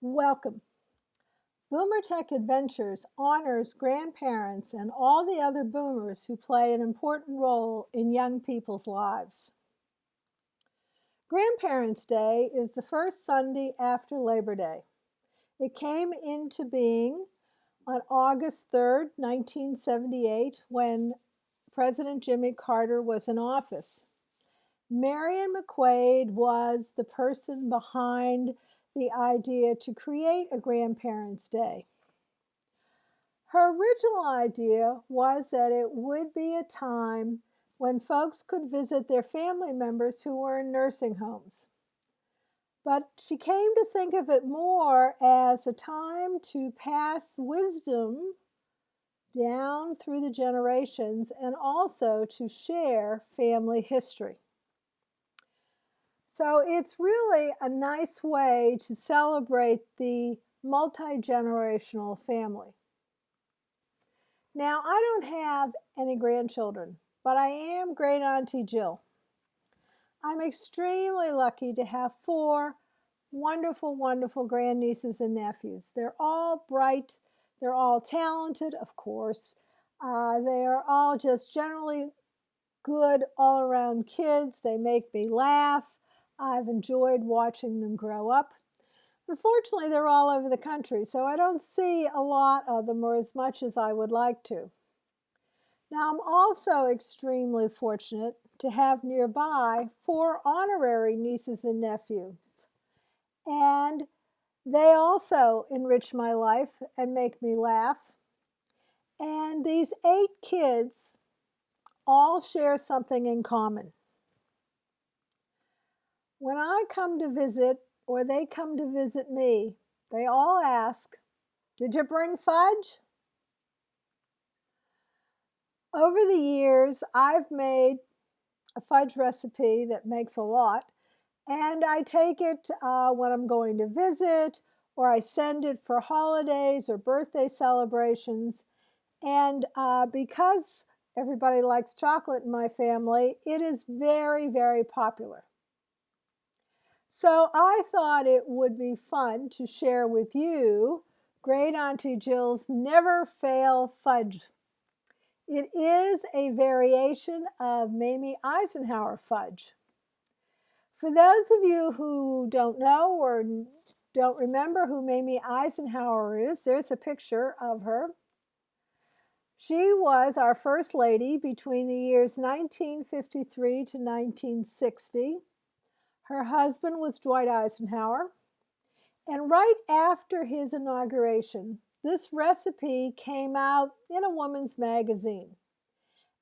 Welcome. Boomer Tech Adventures honors grandparents and all the other boomers who play an important role in young people's lives. Grandparents' Day is the first Sunday after Labor Day. It came into being on August 3, 1978, when President Jimmy Carter was in office. Marian McQuade was the person behind the idea to create a Grandparents' Day. Her original idea was that it would be a time when folks could visit their family members who were in nursing homes. But she came to think of it more as a time to pass wisdom down through the generations and also to share family history. So it's really a nice way to celebrate the multi-generational family. Now, I don't have any grandchildren, but I am great auntie Jill. I'm extremely lucky to have four wonderful, wonderful grandnieces and nephews. They're all bright, they're all talented, of course. Uh, they are all just generally good all around kids. They make me laugh. I've enjoyed watching them grow up. Unfortunately, they're all over the country, so I don't see a lot of them or as much as I would like to. Now, I'm also extremely fortunate to have nearby four honorary nieces and nephews. And they also enrich my life and make me laugh. And these eight kids all share something in common. When I come to visit or they come to visit me, they all ask, Did you bring fudge? Over the years, I've made a fudge recipe that makes a lot, and I take it uh, when I'm going to visit, or I send it for holidays or birthday celebrations. And uh, because everybody likes chocolate in my family, it is very, very popular. So I thought it would be fun to share with you Great Auntie Jill's Never Fail Fudge. It is a variation of Mamie Eisenhower fudge. For those of you who don't know or don't remember who Mamie Eisenhower is, there's a picture of her. She was our First Lady between the years 1953 to 1960. Her husband was Dwight Eisenhower. And right after his inauguration, this recipe came out in a woman's magazine.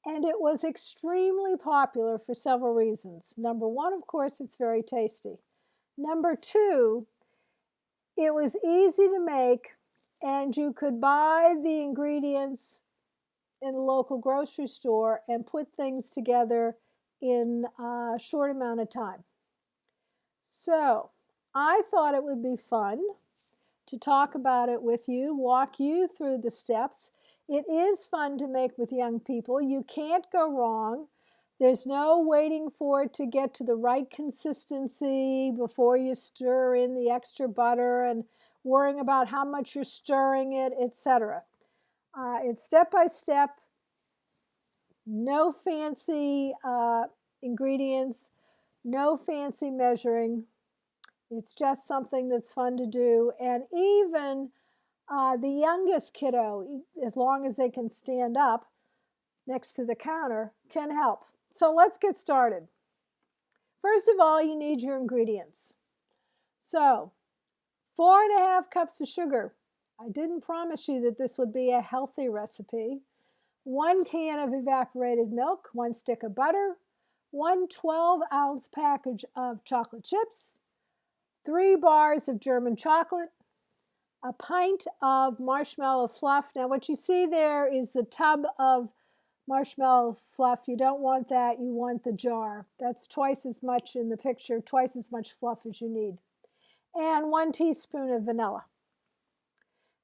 And it was extremely popular for several reasons. Number one, of course, it's very tasty. Number two, it was easy to make and you could buy the ingredients in the local grocery store and put things together in a short amount of time. So I thought it would be fun to talk about it with you, walk you through the steps. It is fun to make with young people. You can't go wrong. There's no waiting for it to get to the right consistency before you stir in the extra butter and worrying about how much you're stirring it, etc. Uh, it's step by step, no fancy uh, ingredients, no fancy measuring. It's just something that's fun to do. And even uh, the youngest kiddo, as long as they can stand up next to the counter, can help. So let's get started. First of all, you need your ingredients. So four and a half cups of sugar. I didn't promise you that this would be a healthy recipe. One can of evaporated milk, one stick of butter, one 12 ounce package of chocolate chips, three bars of German chocolate, a pint of marshmallow fluff. Now what you see there is the tub of marshmallow fluff. You don't want that, you want the jar. That's twice as much in the picture, twice as much fluff as you need. And one teaspoon of vanilla.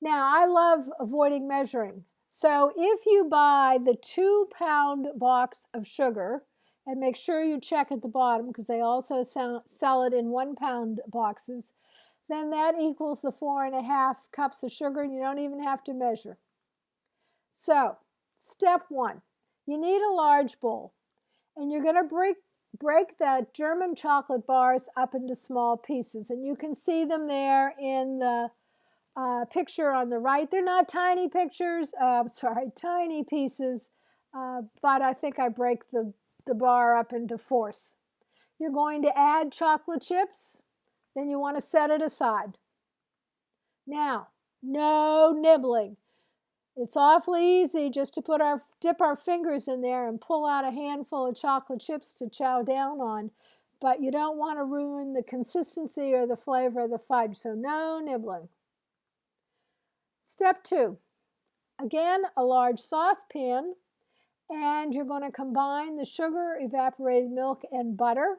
Now I love avoiding measuring. So if you buy the two pound box of sugar, and make sure you check at the bottom because they also sell it in one pound boxes. then that equals the four and a half cups of sugar and you don't even have to measure. So, step one, you need a large bowl and you're going to break, break the German chocolate bars up into small pieces and you can see them there in the uh, picture on the right. They're not tiny pictures, uh, sorry, tiny pieces, uh, but I think I break the, the bar up into fourths. You're going to add chocolate chips then you want to set it aside. Now, no nibbling. It's awfully easy just to put our dip our fingers in there and pull out a handful of chocolate chips to chow down on, but you don't want to ruin the consistency or the flavor of the fudge, so no nibbling. Step two, again, a large saucepan, and you're going to combine the sugar, evaporated milk, and butter.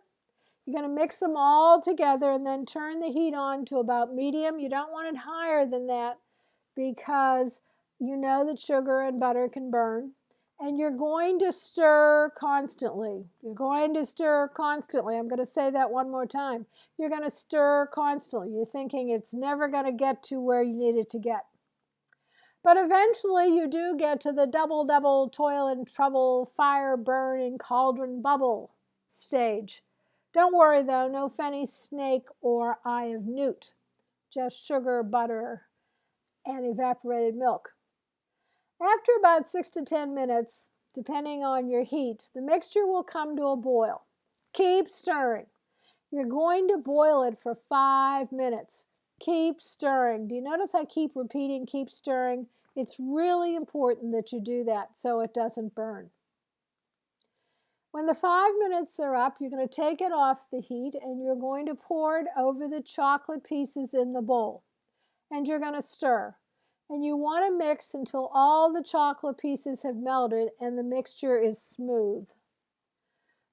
You're going to mix them all together and then turn the heat on to about medium. You don't want it higher than that because you know that sugar and butter can burn. And you're going to stir constantly. You're going to stir constantly. I'm going to say that one more time. You're going to stir constantly. You're thinking it's never going to get to where you need it to get. But eventually you do get to the double, double, toil and trouble, fire, burn, and cauldron bubble stage. Don't worry though, no fenny snake or eye of newt, just sugar, butter, and evaporated milk. After about 6 to 10 minutes, depending on your heat, the mixture will come to a boil. Keep stirring. You're going to boil it for 5 minutes. Keep stirring. Do you notice I keep repeating keep stirring? It's really important that you do that so it doesn't burn. When the five minutes are up, you're going to take it off the heat and you're going to pour it over the chocolate pieces in the bowl. And you're going to stir. And you want to mix until all the chocolate pieces have melted and the mixture is smooth.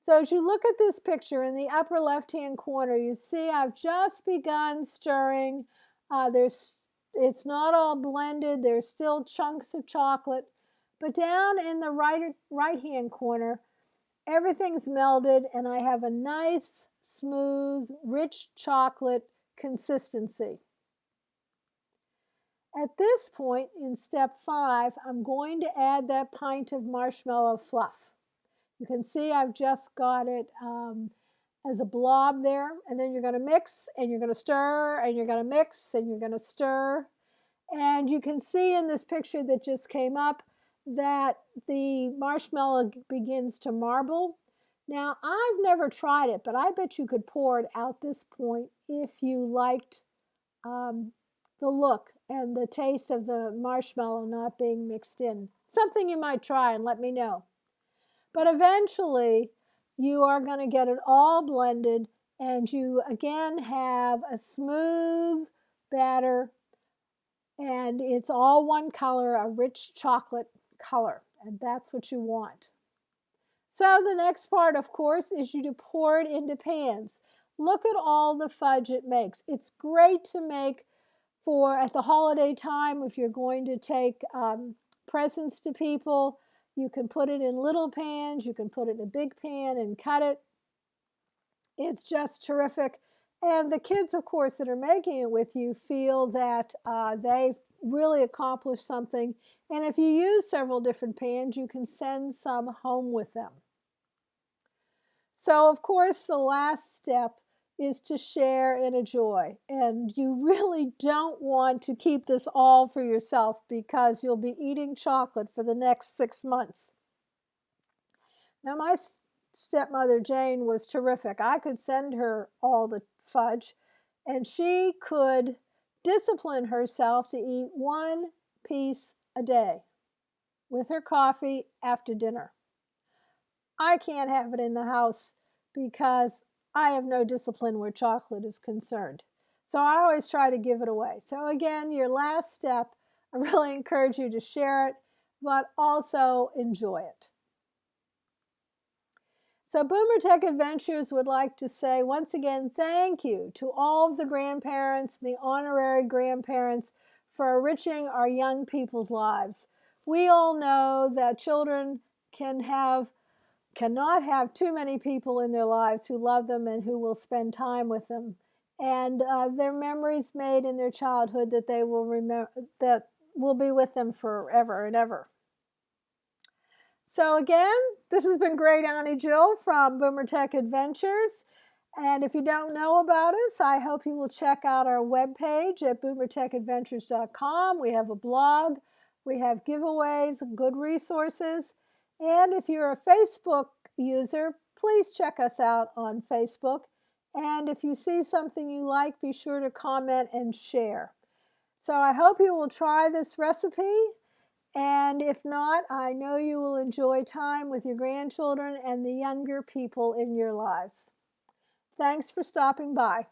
So as you look at this picture in the upper left-hand corner, you see I've just begun stirring. Uh, there's, it's not all blended. There's still chunks of chocolate. But down in the right, right-hand corner, everything's melded and I have a nice, smooth, rich chocolate consistency. At this point in step five, I'm going to add that pint of marshmallow fluff. You can see I've just got it um, as a blob there and then you're going to mix and you're going to stir and you're going to mix and you're going to stir and you can see in this picture that just came up that the marshmallow begins to marble. Now, I've never tried it, but I bet you could pour it out this point if you liked um, the look and the taste of the marshmallow not being mixed in. Something you might try and let me know. But eventually, you are going to get it all blended and you again have a smooth batter and it's all one color, a rich chocolate color, and that's what you want. So the next part, of course, is you to pour it into pans. Look at all the fudge it makes. It's great to make for at the holiday time if you're going to take um, presents to people. You can put it in little pans, you can put it in a big pan and cut it. It's just terrific. And the kids, of course, that are making it with you feel that uh, they've really accomplished something. And if you use several different pans, you can send some home with them. So, of course, the last step is to share and enjoy. And you really don't want to keep this all for yourself because you'll be eating chocolate for the next six months. Now, my stepmother Jane was terrific. I could send her all the fudge, and she could discipline herself to eat one piece a day with her coffee after dinner. I can't have it in the house because I have no discipline where chocolate is concerned. So I always try to give it away. So again, your last step, I really encourage you to share it, but also enjoy it. So Boomer Tech Adventures would like to say once again thank you to all of the grandparents, the honorary grandparents for enriching our young people's lives. We all know that children can have cannot have too many people in their lives who love them and who will spend time with them. and uh, their memories made in their childhood that they will remember that will be with them forever and ever. So again, this has been Great Auntie Jill from Boomer Tech Adventures. And if you don't know about us, I hope you will check out our webpage at boomertechadventures.com. We have a blog, we have giveaways, good resources. And if you're a Facebook user, please check us out on Facebook. And if you see something you like, be sure to comment and share. So I hope you will try this recipe. And if not, I know you will enjoy time with your grandchildren and the younger people in your lives. Thanks for stopping by.